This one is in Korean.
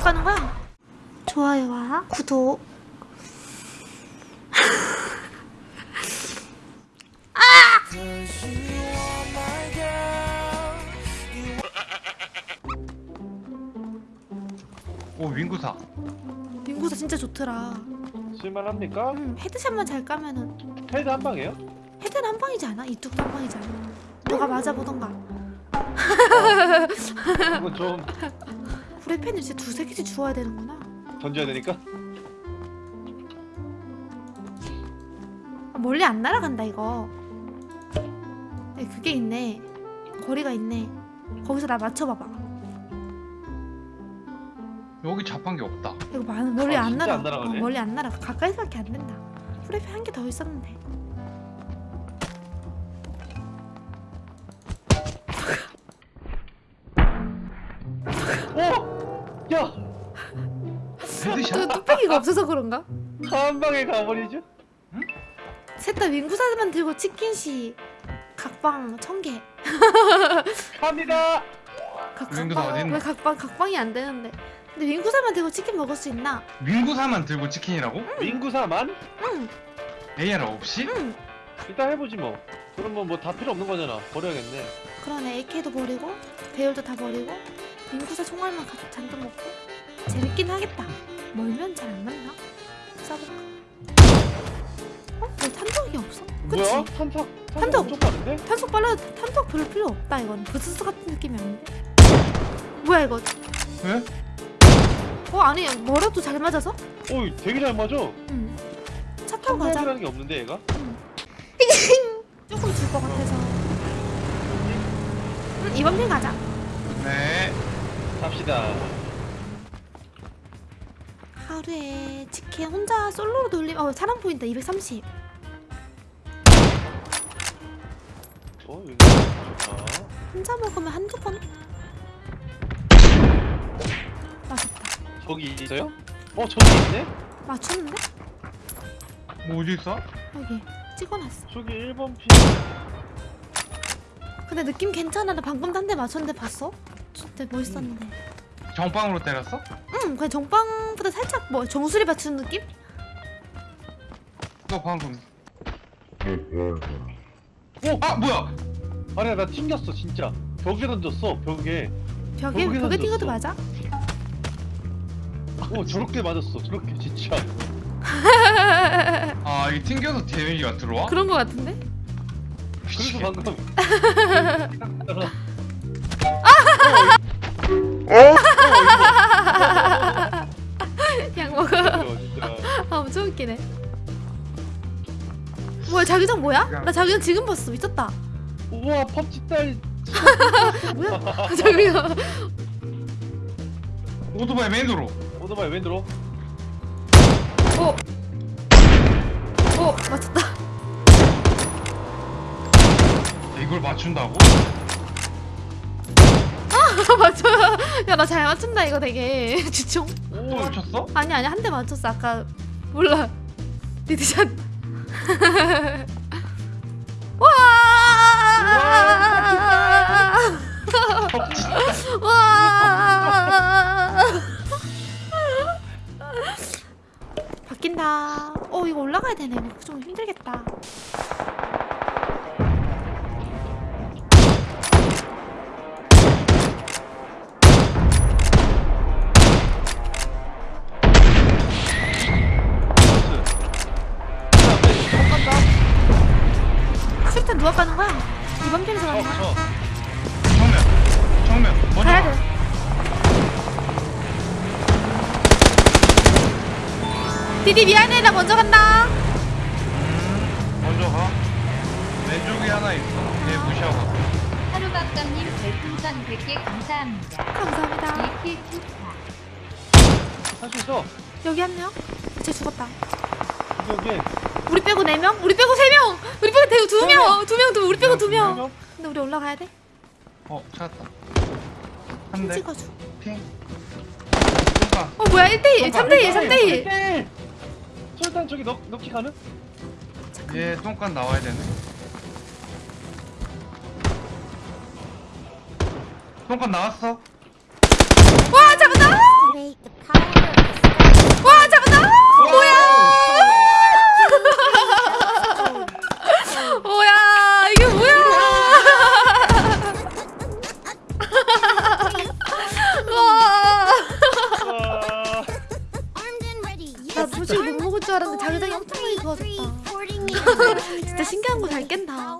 까는 거야? 좋아요와 구독. 오 윈구사 윈구사 진짜 좋더라. 쓸만합니까? 음, 헤드샷만 잘 까면은 헤드 한 방이에요? 헤드는 한 방이지 않아? 이쪽도 한 방이지 않아? 너가 맞아보던가. 이건 좀 후레펜을 진짜 두세 개씩 주워야 되는구나. 던져야 되니까. 아, 멀리 안 날아간다 이거. 네, 그게 있네. 거리가 있네. 거기서 나 맞춰봐봐. 여기 자판기 없다 이거 많 멀리 아, 안 날아. 안 날아가네. 어, 멀리 안 날아가. 가까이서밖에 안 된다. 후레펜 한개 더 있었는데. 저 헤드샷? 뚝배기가 없어서 그런가? 한 방에 가버리죠? 셋다 윈구사만 들고 치킨 시 각방 천 개. 갑니다! 각, 윈구사 각방? 왜 각방 각방이 안 되는데? 근데 윈구사만 들고 치킨 먹을 수 있나? 윈구사만 들고 치킨이라고? 윈구사만? 응, AR 없이? 응. 일단 해보지 뭐. 그러면 뭐 다 필요 없는 거잖아. 버려야겠네. 그러네 AK도 버리고 배율도 다 버리고 민구사 총알만 가, 잔뜩 먹고 재밌긴 하겠다. 멀면 잘 안 맞나? 써볼까? 어? 왜 탄덕이 없어? 그치? 뭐야? 탄탁, 탄탁 탄탁. 엄청 빠른데? 탄속 빨라 탄속 별 필요 없다 이건 부스스 같은 느낌이 아닌데? 뭐야 이거? 왜? 어 아니 뭐라도 잘 맞아서? 오이 되게 잘 맞아. 응. 차 타고 가자. 탄탁이라는 게 없는데 얘가? 조금 줄 것 같아서. 응, 이번 편 가자. 네 갑시다. 하루에 치킨 혼자 솔로로 돌리면 어 사람 보인다 230. 어, 여기 좋다. 혼자 먹으면 한두 번. 맛있다. 저기 있어요? 어, 저기 있네? 맞췄는데? 뭐 어디 있어? 여기 찍어놨어. 저기 1번 피. 근데 느낌 괜찮아. 나 방금 한대 맞췄는데 봤어? 진짜 멋있었는데. 정빵으로 때렸어? 응, 그냥 정빵보다 살짝 뭐 정수리 받치는 느낌? 너 방금 오! 아 뭐야 아니야, 나 튕겼어, 진짜. 벽에 던졌어, 벽에. 벽에 벽에 띵어도 던졌어. 맞아? 오, 저렇게 맞았어, 저렇게, 진짜. 아 이게 튕겨서 데미지가 들어와? 그런 거 같은데? 그래서 방금. 약 먹어. 어, 진짜. 아 엄청 웃기네. 뭐야 자기장 뭐야? 나 자기장 지금 봤어 미쳤다. 우와, 펍지 딸. 뭐야? 자기장. 오토바이 맨으로 오토바이 왜 들어? 오. 오 맞췄다. 이걸 맞춘다고? 맞춰. 야나 잘 맞춘다 이거 되게 주총. 또 맞췄어? 아니 아니 한 대 맞췄어 아까 몰라. 리드샷. 와. 와. 바뀐다. 어 이거 올라가야 되네. 좀 힘들겠다. 가 까는 거야? 이번 편에서 어, 가는 거야? 저. 정면 정면 먼저 가야 가. 돼. 디디 미안해 나 먼저 간다. 음, 먼저 가 왼쪽에 하나 있어 얘 무시하고 하루박감님 별풍선 100개 감사합니다. 감사합니다. 2킬 축하. 할수 있어. 여기 한 명. 쟤 죽었다. 여기. 우리 빼고 네 명? 우리 빼고 세 명. 우리 빼고 대구 두 명. 두 명, 두 우리 빼고 두 명. 명. 근데 우리 올라가야 돼. 어 찾았다 핑 한대 찍어줘. 핑 어 뭐야 1대1 3대1 3대1 3대1. 술탄 저기 넣, 넣기 가능? 얘 똥간 나와야 되네 똥간 나왔어 와 잡았다. 나 도저히 못 먹을 줄 알았는데 자기장이 엄청 많이 좋아졌다. 진짜 신기한 거 잘 깬다.